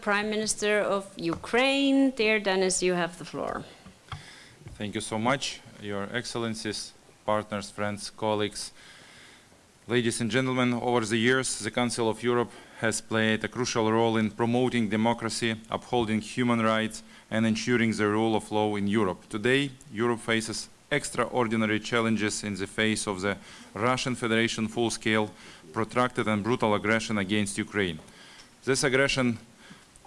Prime Minister of Ukraine. Dear Dennis, you have the floor. Thank you so much, Your Excellencies, partners, friends, colleagues. Ladies and gentlemen, over the years, the Council of Europe has played a crucial role in promoting democracy, upholding human rights, and ensuring the rule of law in Europe. Today, Europe faces extraordinary challenges in the face of the Russian Federation full-scale, protracted and brutal aggression against Ukraine. This aggression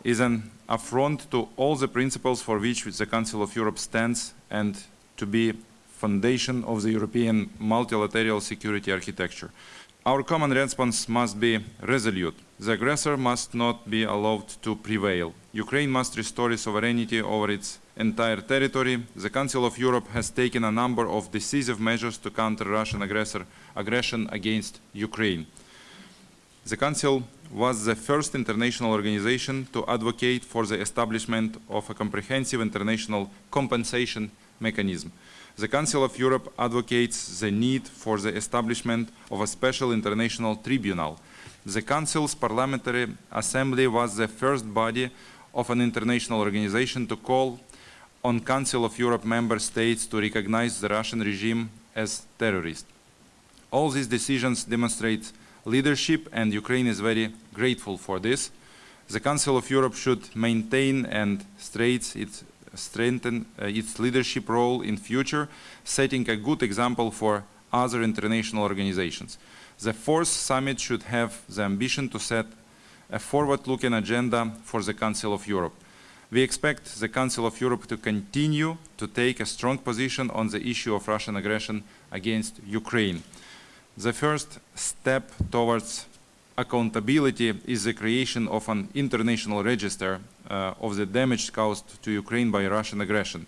is an affront to all the principles for which the Council of Europe stands and to be foundation of the European multilateral security architecture. Our common response must be resolute. The aggressor must not be allowed to prevail. Ukraine must restore sovereignty over its entire territory. The Council of Europe has taken a number of decisive measures to counter Russian aggressor aggression against Ukraine. The Council was the first international organization to advocate for the establishment of a comprehensive international compensation mechanism. The Council of Europe advocates the need for the establishment of a special international tribunal. The Council's Parliamentary Assembly was the first body of an international organization to call on Council of Europe member states to recognize the Russian regime as terrorist. All these decisions demonstrate leadership and Ukraine is very grateful for this. The Council of Europe should maintain and its, strengthen uh, its leadership role in future, setting a good example for other international organizations. The fourth summit should have the ambition to set a forward-looking agenda for the Council of Europe. We expect the Council of Europe to continue to take a strong position on the issue of Russian aggression against Ukraine. The first step towards accountability is the creation of an international register uh, of the damage caused to Ukraine by Russian aggression.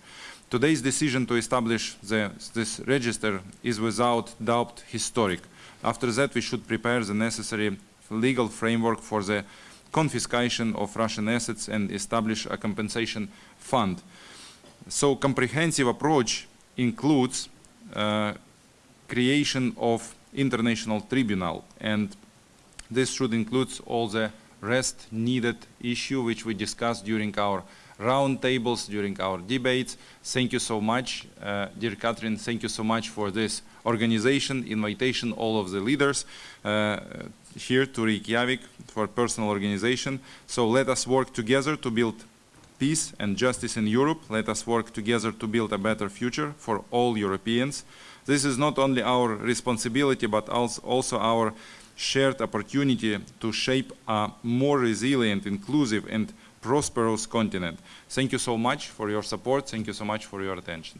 Today's decision to establish the, this register is without doubt historic. After that, we should prepare the necessary legal framework for the confiscation of Russian assets and establish a compensation fund. So comprehensive approach includes uh, creation of international tribunal and this should include all the rest needed issue which we discussed during our roundtables, during our debates. Thank you so much, uh, dear Catherine, thank you so much for this organization, invitation, all of the leaders uh, here to Reykjavik for personal organization. So let us work together to build peace and justice in Europe. Let us work together to build a better future for all Europeans. This is not only our responsibility, but also our shared opportunity to shape a more resilient, inclusive, and prosperous continent. Thank you so much for your support. Thank you so much for your attention.